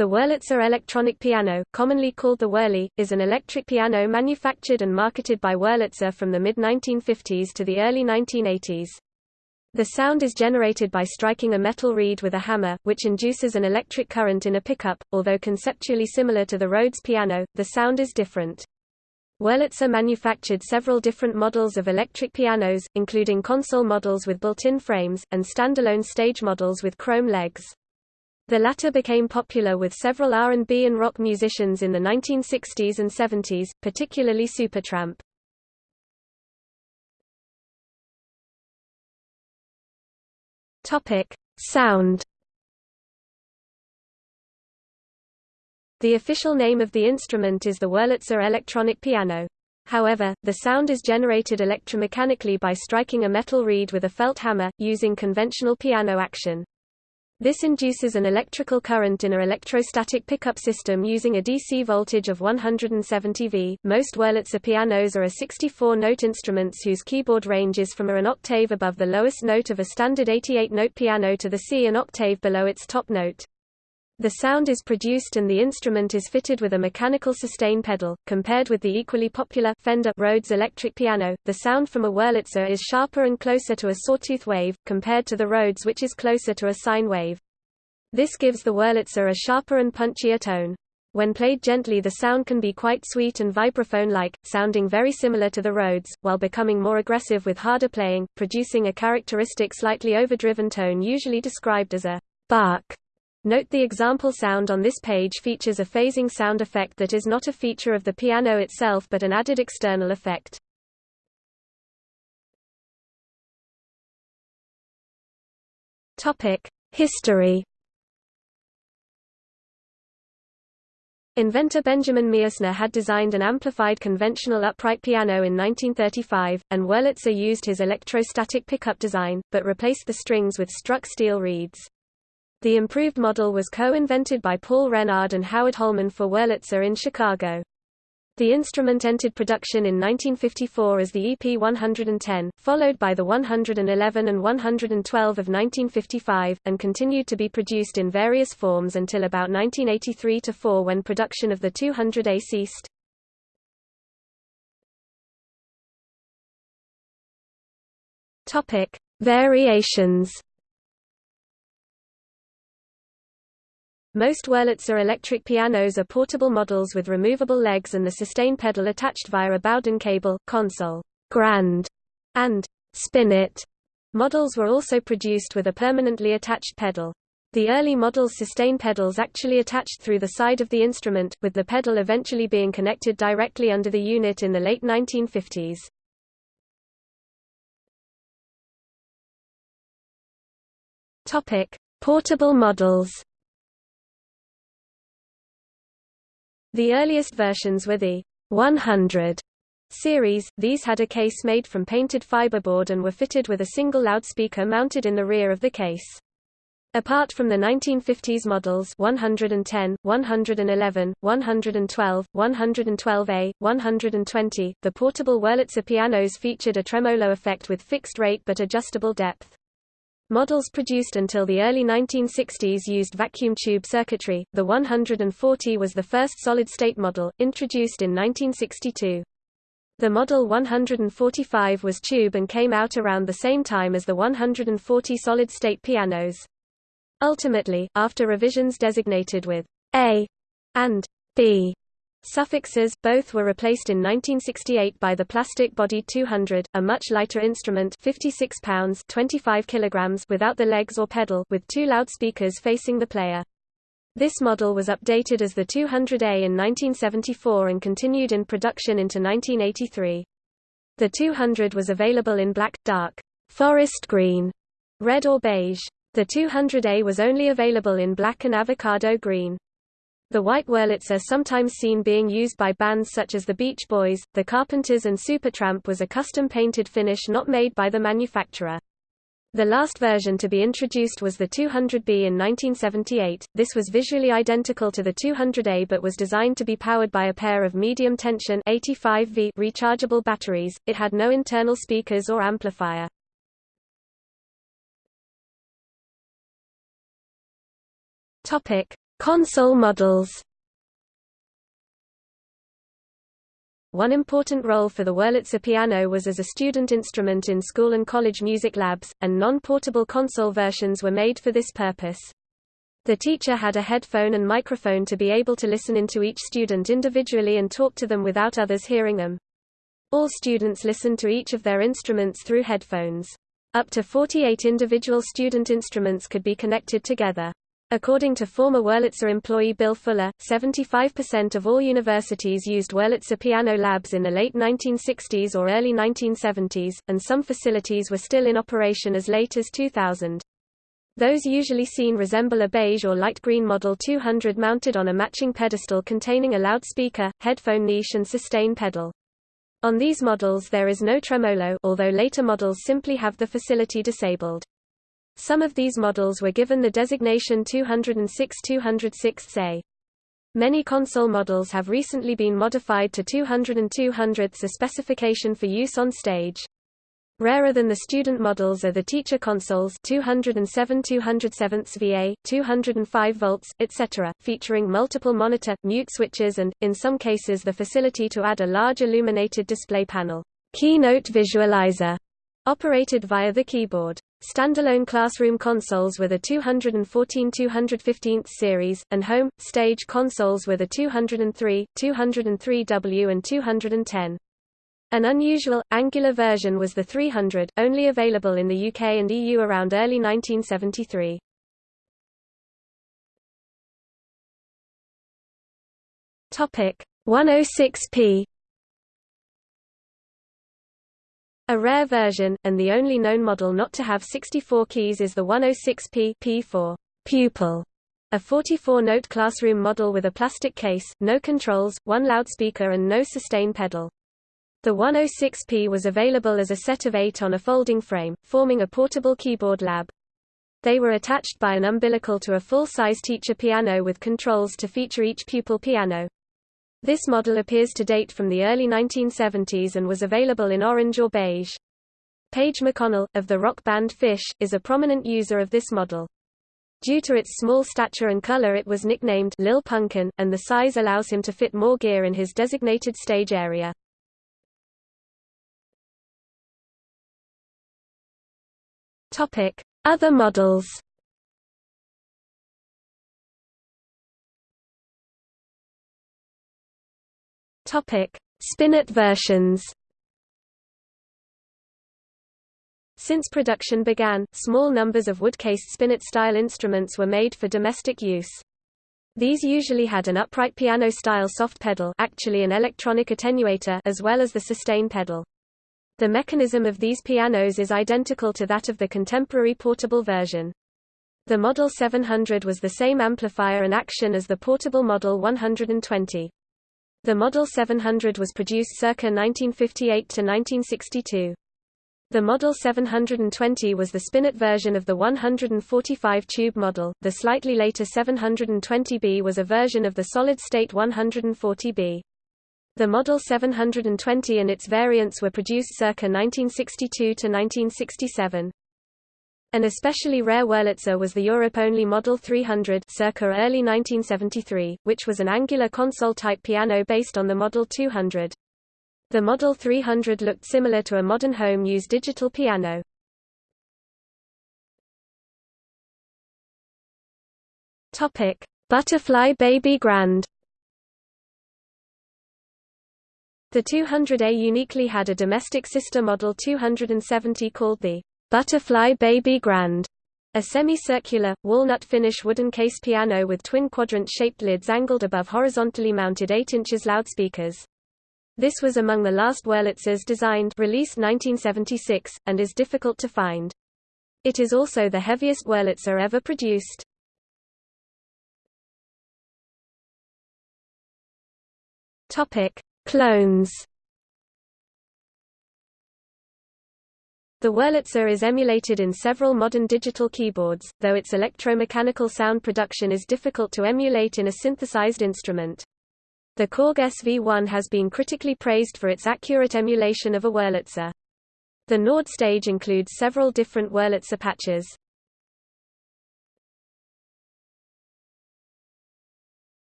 The Wurlitzer electronic piano, commonly called the Wurly, is an electric piano manufactured and marketed by Wurlitzer from the mid-1950s to the early 1980s. The sound is generated by striking a metal reed with a hammer, which induces an electric current in a pickup. Although conceptually similar to the Rhodes piano, the sound is different. Wurlitzer manufactured several different models of electric pianos, including console models with built-in frames, and standalone stage models with chrome legs. The latter became popular with several R&B and rock musicians in the 1960s and 70s, particularly Supertramp. Topic: Sound. The official name of the instrument is the Wurlitzer electronic piano. However, the sound is generated electromechanically by striking a metal reed with a felt hammer, using conventional piano action. This induces an electrical current in a electrostatic pickup system using a DC voltage of 170 V. Most Wurlitzer pianos are a 64-note instruments whose keyboard range is from A an octave above the lowest note of a standard 88-note piano to the C an octave below its top note. The sound is produced and the instrument is fitted with a mechanical sustain pedal. Compared with the equally popular Fender Rhodes electric piano, the sound from a Wurlitzer is sharper and closer to a sawtooth wave, compared to the Rhodes which is closer to a sine wave. This gives the Wurlitzer a sharper and punchier tone. When played gently the sound can be quite sweet and vibraphone-like, sounding very similar to the Rhodes, while becoming more aggressive with harder playing, producing a characteristic slightly overdriven tone usually described as a bark. Note the example sound on this page features a phasing sound effect that is not a feature of the piano itself but an added external effect. History Inventor Benjamin Miessner had designed an amplified conventional upright piano in 1935, and Wurlitzer used his electrostatic pickup design, but replaced the strings with struck steel reeds. The improved model was co-invented by Paul Renard and Howard Holman for Wurlitzer in Chicago. The instrument entered production in 1954 as the EP-110, followed by the 111 and 112 of 1955, and continued to be produced in various forms until about 1983–4 when production of the 200A ceased. Variations Most Wurlitzer electric pianos are portable models with removable legs and the sustain pedal attached via a Bowden cable. Console, Grand, and Spinet models were also produced with a permanently attached pedal. The early models sustain pedals actually attached through the side of the instrument, with the pedal eventually being connected directly under the unit in the late 1950s. Topic: Portable models. The earliest versions were the 100 series, these had a case made from painted fiberboard and were fitted with a single loudspeaker mounted in the rear of the case. Apart from the 1950s models 110, 111, 112, 112A, 120, the portable Wurlitzer pianos featured a tremolo effect with fixed rate but adjustable depth. Models produced until the early 1960s used vacuum tube circuitry. The 140 was the first solid-state model, introduced in 1962. The Model 145 was tube and came out around the same time as the 140 solid-state pianos. Ultimately, after revisions designated with A and B Suffixes, both were replaced in 1968 by the plastic-bodied 200, a much lighter instrument 56 pounds 25 kilograms without the legs or pedal with two loudspeakers facing the player. This model was updated as the 200A in 1974 and continued in production into 1983. The 200 was available in black, dark, forest green, red or beige. The 200A was only available in black and avocado green. The white Wurlitzer sometimes seen being used by bands such as the Beach Boys, the Carpenters and Supertramp was a custom-painted finish not made by the manufacturer. The last version to be introduced was the 200B in 1978. This was visually identical to the 200A but was designed to be powered by a pair of medium tension 85V rechargeable batteries. It had no internal speakers or amplifier. Topic: Console models One important role for the Wurlitzer piano was as a student instrument in school and college music labs, and non-portable console versions were made for this purpose. The teacher had a headphone and microphone to be able to listen into each student individually and talk to them without others hearing them. All students listened to each of their instruments through headphones. Up to 48 individual student instruments could be connected together. According to former Wurlitzer employee Bill Fuller, 75% of all universities used Wurlitzer piano labs in the late 1960s or early 1970s, and some facilities were still in operation as late as 2000. Those usually seen resemble a beige or light green Model 200 mounted on a matching pedestal containing a loudspeaker, headphone niche and sustain pedal. On these models there is no tremolo although later models simply have the facility disabled. Some of these models were given the designation 206-206A. Many console models have recently been modified to 200 and 200ths a specification for use on stage. Rarer than the student models are the teacher consoles 207 207 VA, 205 volts, etc., featuring multiple monitor, mute switches and, in some cases the facility to add a large illuminated display panel keynote visualizer, operated via the keyboard. Standalone classroom consoles were the 214-215 series, and home, stage consoles were the 203, 203W and 210. An unusual, angular version was the 300, only available in the UK and EU around early 1973. Topic 106p A rare version, and the only known model not to have 64 keys is the 106P P for pupil, a 44-note classroom model with a plastic case, no controls, one loudspeaker and no sustain pedal. The 106P was available as a set of eight on a folding frame, forming a portable keyboard lab. They were attached by an umbilical to a full-size teacher piano with controls to feature each pupil piano. This model appears to date from the early 1970s and was available in orange or beige. Page McConnell, of the rock band Phish, is a prominent user of this model. Due to its small stature and color it was nicknamed Lil Punkin, and the size allows him to fit more gear in his designated stage area. Other models Topic: Spinet versions. Since production began, small numbers of wood-cased spinet-style instruments were made for domestic use. These usually had an upright piano-style soft pedal actually an electronic attenuator as well as the sustain pedal. The mechanism of these pianos is identical to that of the contemporary portable version. The Model 700 was the same amplifier and action as the portable Model 120. The Model 700 was produced circa 1958 to 1962. The Model 720 was the spinet version of the 145-tube model, the slightly later 720B was a version of the solid-state 140B. The Model 720 and its variants were produced circa 1962 to 1967. An especially rare Wurlitzer was the Europe-only Model 300 circa early 1973, which was an angular console-type piano based on the Model 200. The Model 300 looked similar to a modern home-use digital piano. Topic: Butterfly Baby Grand. The 200A uniquely had a domestic sister Model 270 called the Butterfly Baby Grand, a semicircular, walnut-finish wooden case piano with twin quadrant-shaped lids angled above horizontally mounted 8 inches loudspeakers. This was among the last Wurlitzers designed released 1976, and is difficult to find. It is also the heaviest Wurlitzer ever produced. Clones The Wurlitzer is emulated in several modern digital keyboards, though its electromechanical sound production is difficult to emulate in a synthesized instrument. The Korg SV1 has been critically praised for its accurate emulation of a Wurlitzer. The Nord stage includes several different Wurlitzer patches.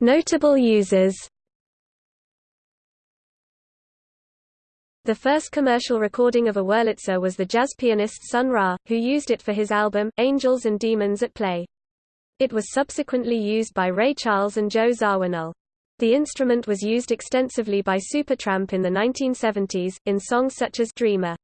Notable users. The first commercial recording of a Wurlitzer was the jazz pianist Sun Ra, who used it for his album, Angels and Demons at Play. It was subsequently used by Ray Charles and Joe Zawinul. The instrument was used extensively by Supertramp in the 1970s, in songs such as Dreamer.